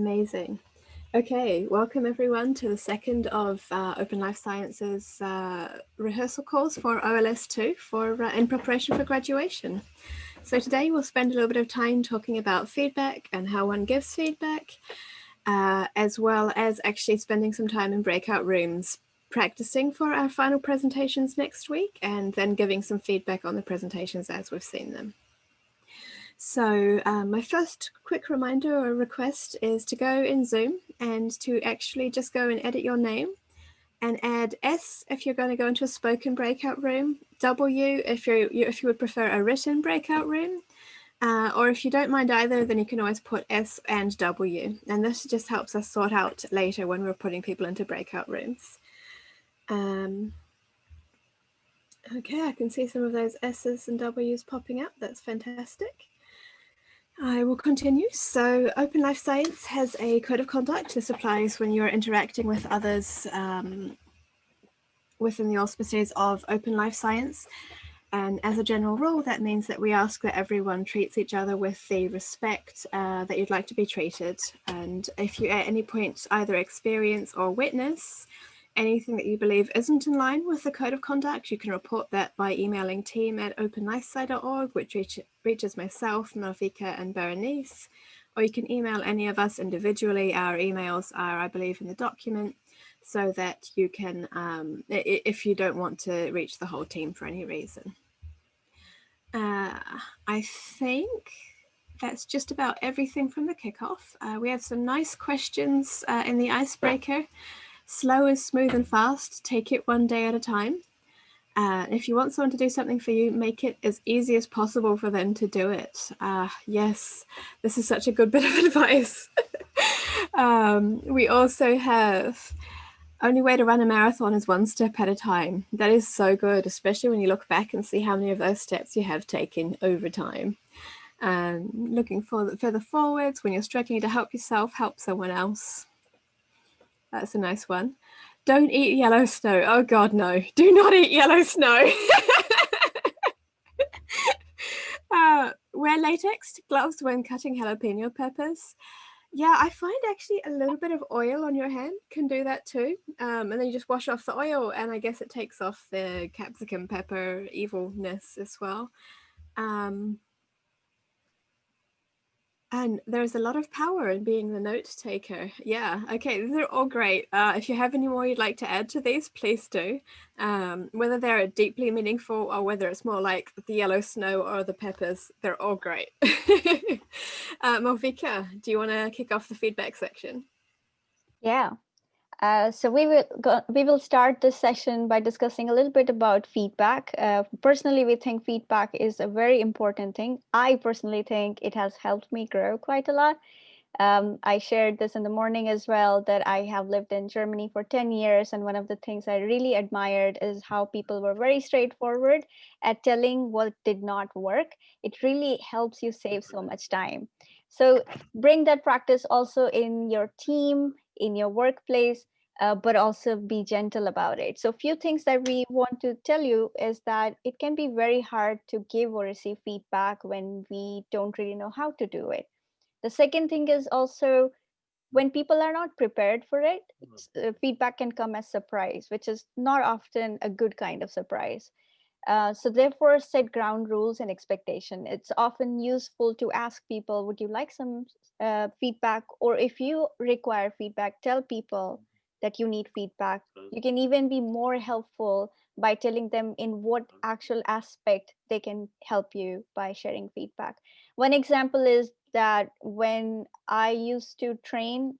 Amazing. Okay, welcome everyone to the second of uh, Open Life Sciences uh, rehearsal course for OLS2 for uh, in preparation for graduation. So today we'll spend a little bit of time talking about feedback and how one gives feedback, uh, as well as actually spending some time in breakout rooms practicing for our final presentations next week and then giving some feedback on the presentations as we've seen them. So um, my first quick reminder or request is to go in Zoom and to actually just go and edit your name and add S if you're going to go into a spoken breakout room, W if, you're, if you would prefer a written breakout room, uh, or if you don't mind either, then you can always put S and W. And this just helps us sort out later when we're putting people into breakout rooms. Um, okay, I can see some of those S's and W's popping up. That's fantastic. I will continue. So Open Life Science has a code of conduct. This applies when you're interacting with others um, within the auspices of Open Life Science. And as a general rule, that means that we ask that everyone treats each other with the respect uh, that you'd like to be treated. And if you at any point either experience or witness anything that you believe isn't in line with the code of conduct, you can report that by emailing team at openlifesci.org, which reach, reaches myself, Malvika and Berenice, or you can email any of us individually. Our emails are, I believe, in the document so that you can, um, if you don't want to reach the whole team for any reason. Uh, I think that's just about everything from the kickoff. Uh, we have some nice questions uh, in the icebreaker. Slow is smooth and fast. Take it one day at a time. Uh, if you want someone to do something for you, make it as easy as possible for them to do it. Uh, yes, this is such a good bit of advice. um, we also have only way to run a marathon is one step at a time. That is so good, especially when you look back and see how many of those steps you have taken over time. Um, looking for, further forwards, when you're struggling to help yourself, help someone else. That's a nice one. Don't eat yellow snow. Oh God, no. Do not eat yellow snow. uh, wear latex gloves when cutting jalapeno peppers. Yeah, I find actually a little bit of oil on your hand can do that too. Um, and then you just wash off the oil and I guess it takes off the capsicum pepper evilness as well. Um, and there's a lot of power in being the note taker. Yeah, okay, these are all great. Uh, if you have any more you'd like to add to these, please do. Um, whether they're deeply meaningful or whether it's more like the yellow snow or the peppers, they're all great. uh, Malvika, do you want to kick off the feedback section? Yeah, uh, so we will go, we will start this session by discussing a little bit about feedback. Uh, personally, we think feedback is a very important thing. I personally think it has helped me grow quite a lot. Um, I shared this in the morning as well that I have lived in Germany for 10 years. And one of the things I really admired is how people were very straightforward at telling what did not work. It really helps you save so much time. So bring that practice also in your team, in your workplace, uh, but also be gentle about it. So a few things that we want to tell you is that it can be very hard to give or receive feedback when we don't really know how to do it. The second thing is also when people are not prepared for it, mm-hmm. uh, feedback can come as surprise, which is not often a good kind of surprise. Uh, so therefore, set ground rules and expectation. It's often useful to ask people, would you like some uh, feedback? Or if you require feedback, tell people that you need feedback. You can even be more helpful by telling them in what actual aspect they can help you by sharing feedback. One example is that when I used to train,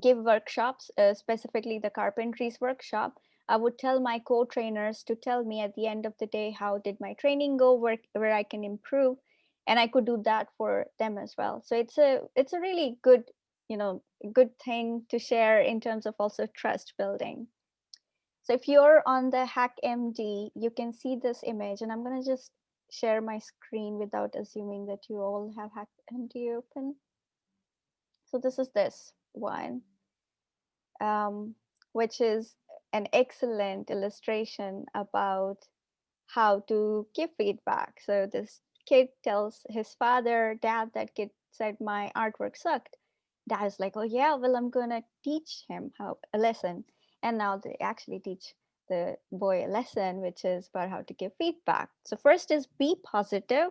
give workshops, uh, specifically the carpentries workshop, I would tell my co-trainers to tell me at the end of the day, how did my training go, where, where I can improve. And I could do that for them as well. So it's a it's a really good, you know, good thing to share in terms of also trust building. So if you're on the HackMD, you can see this image and I'm gonna just share my screen without assuming that you all have HackMD open. So this is this one, um, which is an excellent illustration about how to give feedback. So this kid tells his father, dad, that kid said my artwork sucked. Dad is like, oh yeah, well, I'm gonna teach him how a lesson. And now they actually teach the boy a lesson, which is about how to give feedback. So first is be positive,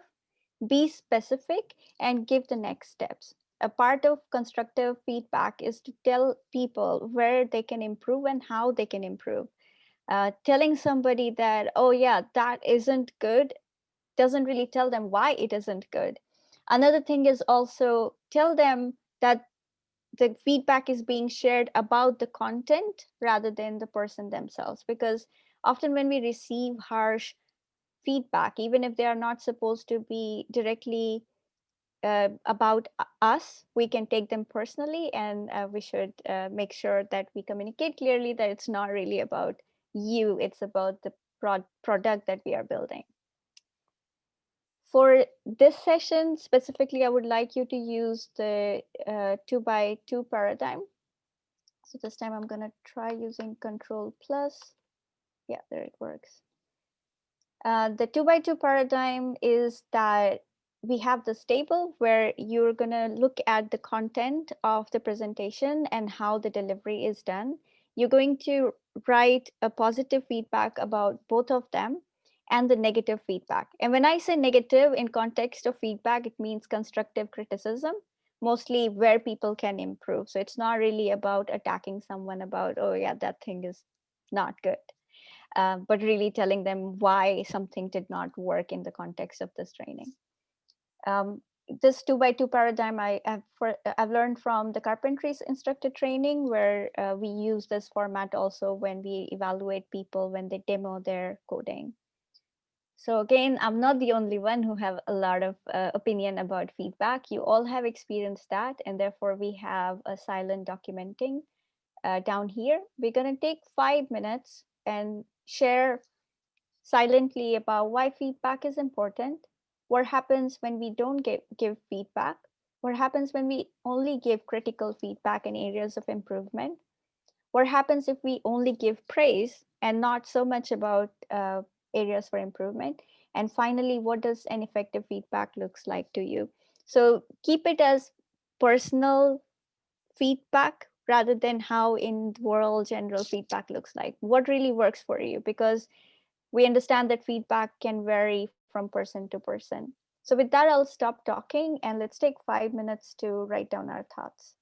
be specific, and give the next steps. A part of constructive feedback is to tell people where they can improve and how they can improve. Uh, telling somebody that, oh yeah, that isn't good, doesn't really tell them why it isn't good. Another thing is also tell them that the feedback is being shared about the content rather than the person themselves because often when we receive harsh feedback even if they are not supposed to be directly uh, about us we can take them personally and uh, we should uh, make sure that we communicate clearly that it's not really about you it's about the prod- product that we are building for this session specifically, I would like you to use the uh, two by two paradigm. So this time I'm gonna try using control plus. Yeah, there it works. Uh, the two by two paradigm is that we have this table where you're gonna look at the content of the presentation and how the delivery is done. You're going to write a positive feedback about both of them and the negative feedback. And when I say negative in context of feedback, it means constructive criticism, mostly where people can improve. So it's not really about attacking someone about, oh, yeah, that thing is not good, uh, but really telling them why something did not work in the context of this training. Um, this two by two paradigm I have for, I've learned from the carpentries instructor training where uh, we use this format also when we evaluate people when they demo their coding. So again, I'm not the only one who have a lot of uh, opinion about feedback. You all have experienced that, and therefore we have a silent documenting uh, down here. We're going to take five minutes and share silently about why feedback is important, what happens when we don't give, give feedback, what happens when we only give critical feedback in areas of improvement, what happens if we only give praise and not so much about uh, areas for improvement. And finally what does an effective feedback looks like to you? So keep it as personal feedback rather than how in the world general feedback looks like. What really works for you? Because we understand that feedback can vary from person to person. So with that i'll stop talking and let's take five minutes to write down our thoughts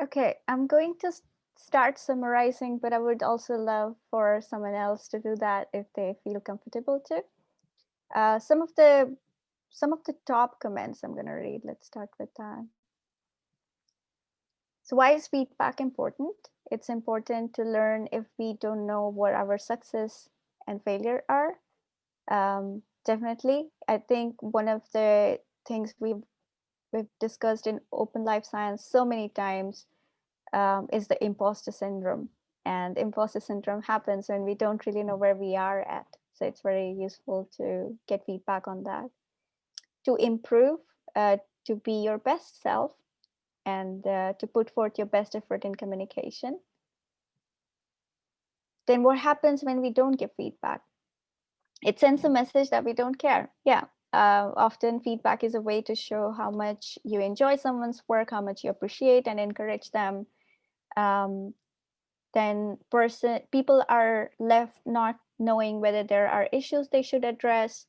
Okay, I'm going to start summarizing, but I would also love for someone else to do that if they feel comfortable to. Uh, some of the some of the top comments I'm going to read. Let's start with that. So why is feedback important? It's important to learn if we don't know what our success and failure are. Um, definitely, I think one of the things we've we've discussed in open life science so many times um, is the imposter syndrome. And imposter syndrome happens when we don't really know where we are at. So it's very useful to get feedback on that. To improve, uh, to be your best self, and uh, to put forth your best effort in communication. Then what happens when we don't give feedback? It sends a message that we don't care. Yeah, uh, often feedback is a way to show how much you enjoy someone's work, how much you appreciate and encourage them. Um, then person people are left not knowing whether there are issues they should address.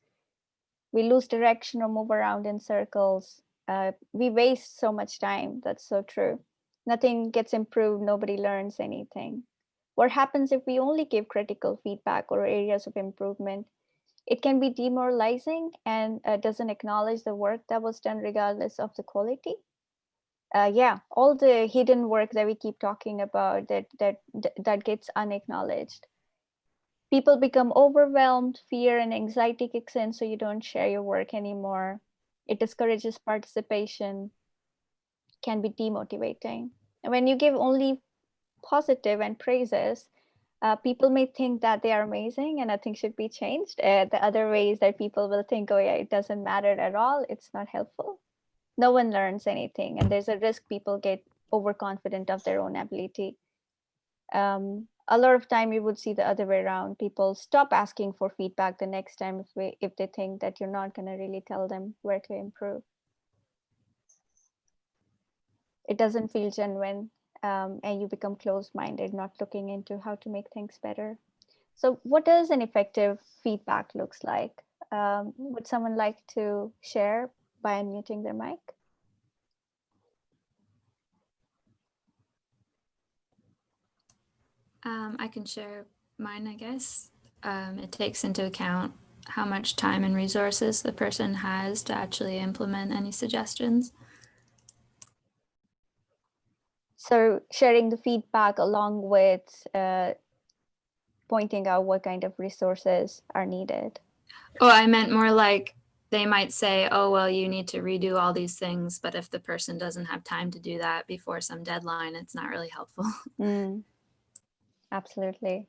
We lose direction or move around in circles. Uh, we waste so much time. That's so true. Nothing gets improved. Nobody learns anything. What happens if we only give critical feedback or areas of improvement? It can be demoralizing and uh, doesn't acknowledge the work that was done regardless of the quality. Uh, yeah, all the hidden work that we keep talking about that that that gets unacknowledged. People become overwhelmed, fear and anxiety kicks in, so you don't share your work anymore. It discourages participation, can be demotivating. And when you give only positive and praises, uh, people may think that they are amazing and nothing should be changed. Uh, the other ways that people will think, oh yeah, it doesn't matter at all. It's not helpful. No one learns anything. And there's a risk people get overconfident of their own ability. Um, a lot of time you would see the other way around. People stop asking for feedback the next time if, we, if they think that you're not going to really tell them where to improve. It doesn't feel genuine um, and you become closed-minded, not looking into how to make things better. So what does an effective feedback looks like? Um, would someone like to share by unmuting their mic? Um, I can share mine, I guess. Um, it takes into account how much time and resources the person has to actually implement any suggestions. So sharing the feedback along with uh, pointing out what kind of resources are needed. Oh, I meant more like they might say, oh, well, you need to redo all these things. But if the person doesn't have time to do that before some deadline, it's not really helpful. Mm, absolutely.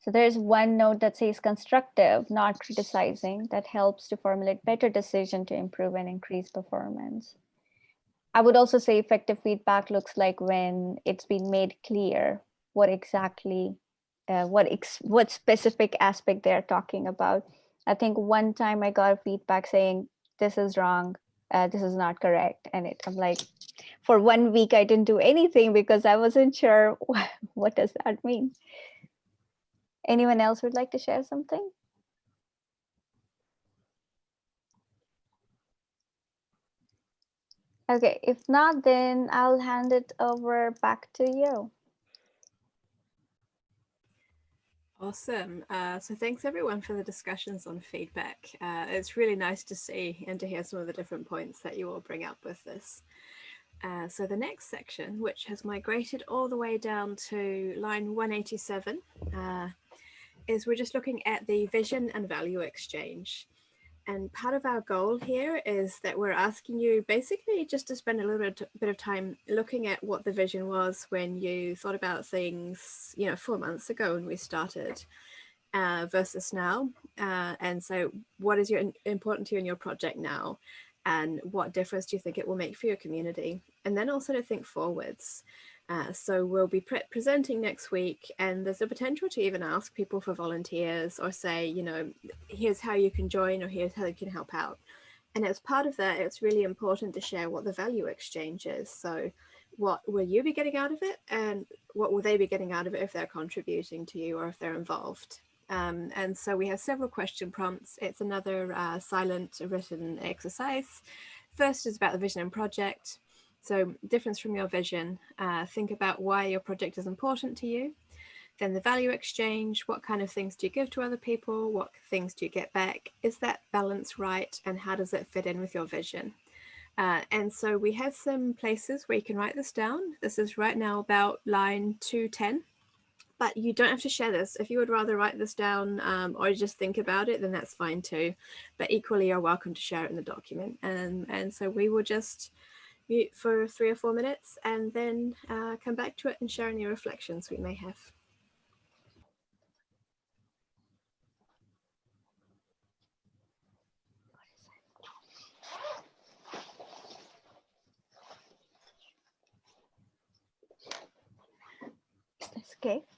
So there's one note that says constructive, not criticizing, that helps to formulate better decision to improve and increase performance. I would also say effective feedback looks like when it's been made clear what exactly, uh, what ex what specific aspect they're talking about. I think one time I got feedback saying, this is wrong, uh, this is not correct. And it, I'm like, for one week, I didn't do anything because I wasn't sure what, what does that mean. Anyone else would like to share something? Okay, if not, then I'll hand it over back to you. Awesome. Uh, so thanks everyone for the discussions on feedback. Uh, it's really nice to see and to hear some of the different points that you all bring up with this. Uh, so the next section, which has migrated all the way down to line 187, uh, is we're just looking at the vision and value exchange. And part of our goal here is that we're asking you basically just to spend a little bit, of time looking at what the vision was when you thought about things, you know, four months ago when we started uh, versus now. Uh, and so what is your important to you in your project now? And what difference do you think it will make for your community? And then also to think forwards. Uh, so we'll be pre presenting next week and there's a potential to even ask people for volunteers or say, you know, here's how you can join or here's how you can help out. And as part of that, it's really important to share what the value exchange is. So what will you be getting out of it and what will they be getting out of it if they're contributing to you or if they're involved? Um, and so we have several question prompts. It's another uh, silent written exercise. First is about the vision and project. So difference from your vision, uh, think about why your project is important to you. Then the value exchange, what kind of things do you give to other people? What things do you get back? Is that balance right? And how does it fit in with your vision? Uh, and so we have some places where you can write this down. This is right now about line 210, but you don't have to share this. If you would rather write this down um, or just think about it, then that's fine too. But equally, you're welcome to share it in the document. And, and so we will just mute for three or four minutes and then uh, come back to it and share any reflections we may have. Is cake?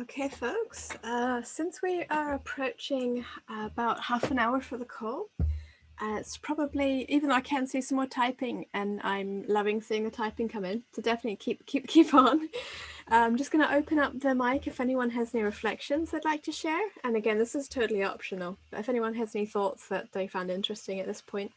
Okay, folks, uh, since we are approaching uh, about half an hour for the call, uh, it's probably, even though I can see some more typing and I'm loving seeing the typing come in, so definitely keep keep keep on. I'm just going to open up the mic if anyone has any reflections they'd like to share. And again, this is totally optional, but if anyone has any thoughts that they found interesting at this point.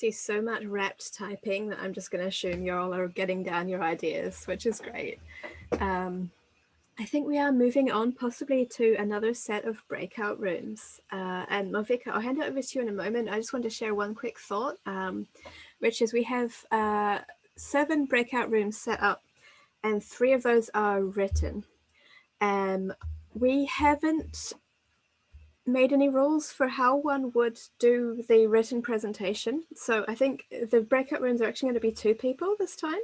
See so much rapt typing that I'm just going to assume you all are getting down your ideas, which is great. Um, I think we are moving on possibly to another set of breakout rooms. Uh, and Malvika, I'll hand it over to you in a moment. I just want to share one quick thought, um, which is we have uh, seven breakout rooms set up and three of those are written. Um, we haven't made any rules for how one would do the written presentation. So I think the breakout rooms are actually going to be two people this time.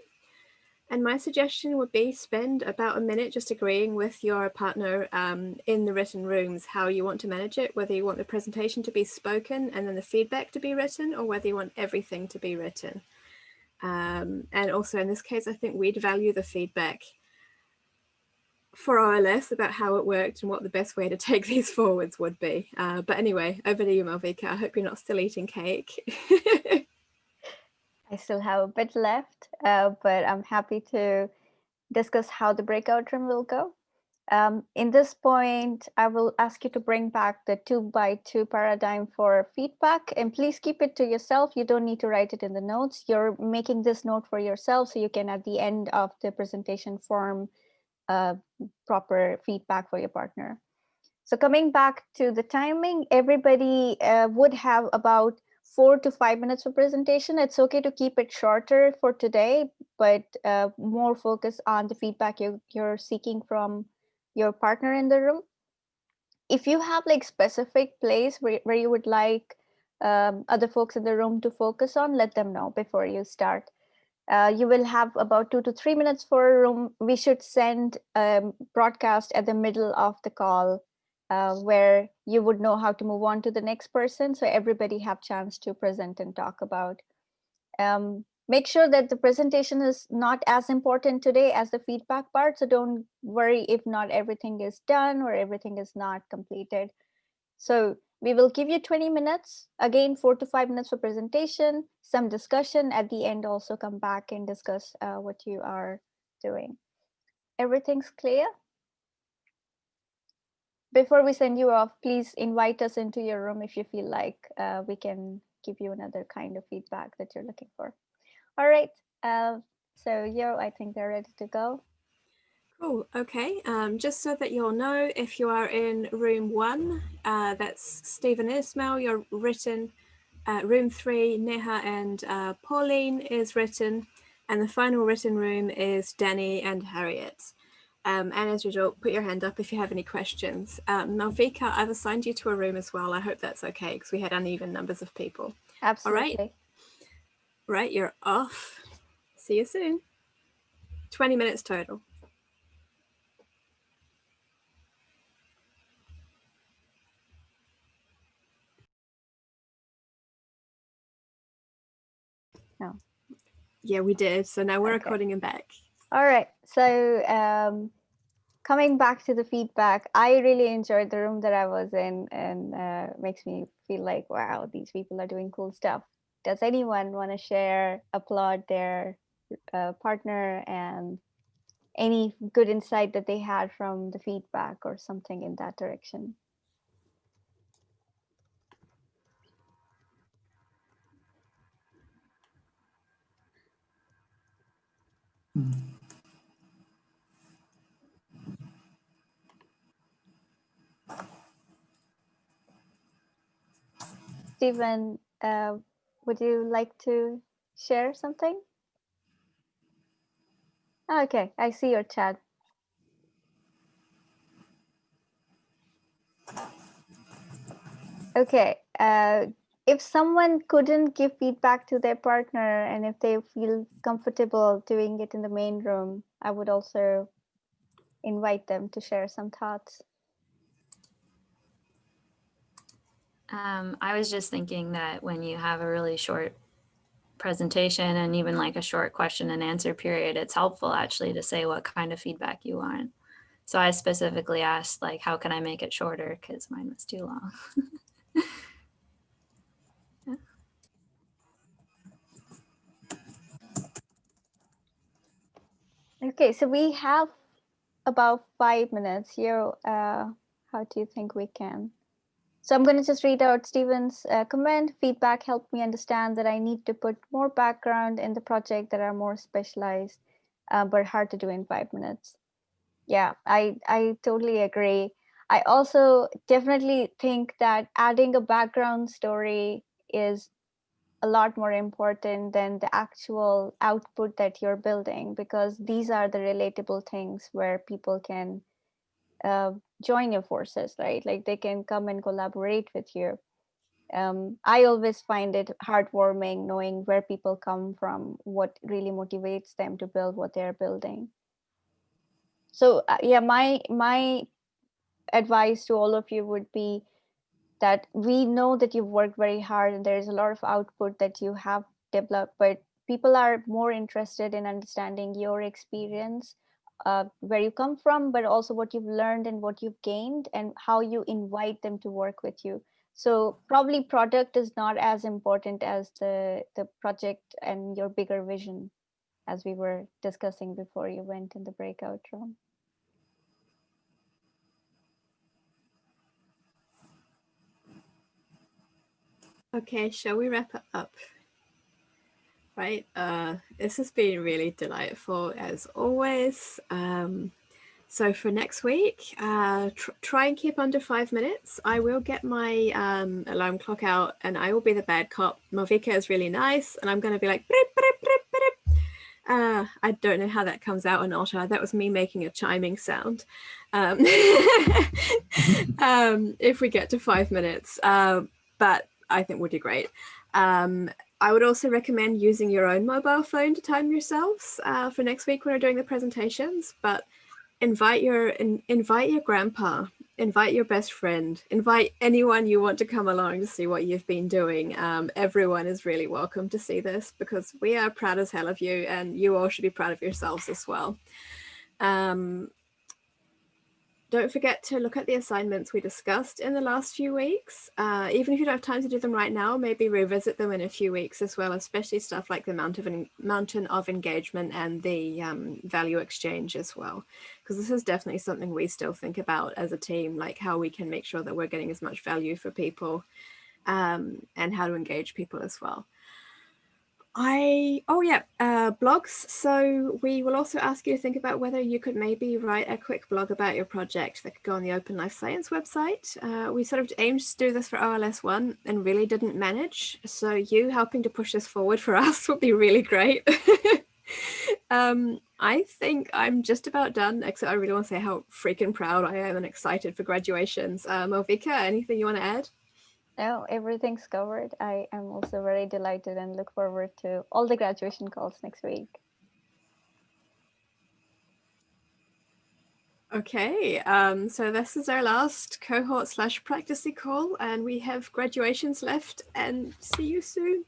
And my suggestion would be spend about a minute just agreeing with your partner um, in the written rooms how you want to manage it, whether you want the presentation to be spoken and then the feedback to be written or whether you want everything to be written. Um, and also in this case, I think we'd value the feedback for OLS about how it worked and what the best way to take these forwards would be. Uh, but anyway, over to you, Malvika. I hope you're not still eating cake. I still have a bit left, uh, but I'm happy to discuss how the breakout room will go. Um, in this point, I will ask you to bring back the two by two paradigm for feedback and please keep it to yourself. You don't need to write it in the notes. You're making this note for yourself so you can at the end of the presentation form uh, proper feedback for your partner. So coming back to the timing, everybody uh, would have about four to five minutes for presentation. It's okay to keep it shorter for today, but uh, more focus on the feedback you, you're seeking from your partner in the room. If you have like specific place where, where you would like um, other folks in the room to focus on, let them know before you start. Uh, you will have about two to three minutes for a room. We should send a broadcast at the middle of the call uh, where you would know how to move on to the next person. So everybody have chance to present and talk about. Um, make sure that the presentation is not as important today as the feedback part. So don't worry if not everything is done or everything is not completed. So we will give you 20 minutes, again, four to five minutes for presentation, some discussion at the end, also come back and discuss uh, what you are doing. Everything's clear? Before we send you off, please invite us into your room if you feel like uh, we can give you another kind of feedback that you're looking for. All right, uh, so Yo, I think they're ready to go. Cool. Okay. Um, just so that you'll know, if you are in room one, uh, that's Stephen Ismail, you're written. Uh, room three, Neha and uh, Pauline is written. And the final written room is Danny and Harriet. Um, and as usual, put your hand up if you have any questions. Um, Malvika, I've assigned you to a room as well. I hope that's okay because we had uneven numbers of people. Absolutely. All right. Right, you're off. See you soon. 20 minutes total. No. Yeah, we did. So now we're Okay. recording him back. All right. So um, coming back to the feedback, I really enjoyed the room that I was in and uh, makes me feel like, wow, these people are doing cool stuff. Does anyone want to share, applaud their uh, partner and any good insight that they had from the feedback or something in that direction? Stephen, uh, would you like to share something? Okay, I see your chat. Okay, uh, if someone couldn't give feedback to their partner and if they feel comfortable doing it in the main room, I would also invite them to share some thoughts. Um, I was just thinking that when you have a really short presentation and even like a short question and answer period, it's helpful actually to say what kind of feedback you want. So I specifically asked like, how can I make it shorter? Because mine was too long. Okay, so we have about five minutes here. Uh, how do you think we can? So I'm going to just read out Stephen's uh, comment. Feedback helped me understand that I need to put more background in the project that are more specialized, uh, but hard to do in five minutes. Yeah, I, I totally agree. I also definitely think that adding a background story is a lot more important than the actual output that you're building because these are the relatable things where people can uh, join your forces right? Like they can come and collaborate with you. Um, i always find it heartwarming knowing where people come from what really motivates them to build what they're building. So uh, yeah my my advice to all of you would be that we know that you've worked very hard and there's a lot of output that you have developed, but people are more interested in understanding your experience, uh, where you come from, but also what you've learned and what you've gained and how you invite them to work with you. So probably product is not as important as the, the project and your bigger vision as we were discussing before you went in the breakout room. Okay, shall we wrap it up? Right, uh, this has been really delightful as always. Um, so for next week, uh, tr try and keep under five minutes. I will get my um, alarm clock out and I will be the bad cop. Malvika is really nice and I'm going to be like, uh, I don't know how that comes out on Otter. That was me making a chiming sound. Um, um, if we get to five minutes, uh, but I think would be great. Um, I would also recommend using your own mobile phone to time yourselves uh, for next week when we're doing the presentations, but invite your in, invite your grandpa, invite your best friend, invite anyone you want to come along to see what you've been doing. Um, everyone is really welcome to see this because we are proud as hell of you and you all should be proud of yourselves as well. Um, don't forget to look at the assignments we discussed in the last few weeks. Uh, even if you don't have time to do them right now, maybe revisit them in a few weeks as well, especially stuff like the mountain of, mountain of engagement and the um, value exchange as well. Because this is definitely something we still think about as a team, like how we can make sure that we're getting as much value for people um, and how to engage people as well. I, oh yeah, uh, blogs. So we will also ask you to think about whether you could maybe write a quick blog about your project that could go on the Open Life Science website. Uh, we sort of aimed to do this for OLS 1 and really didn't manage. So you helping to push this forward for us would be really great. um, I think I'm just about done, except I really want to say how freaking proud I am and excited for graduations. Um, Malvika, anything you want to add? No, everything's covered. I am also very delighted and look forward to all the graduation calls next week. Okay, um, so this is our last cohort slash practicing call and we have graduations left and see you soon.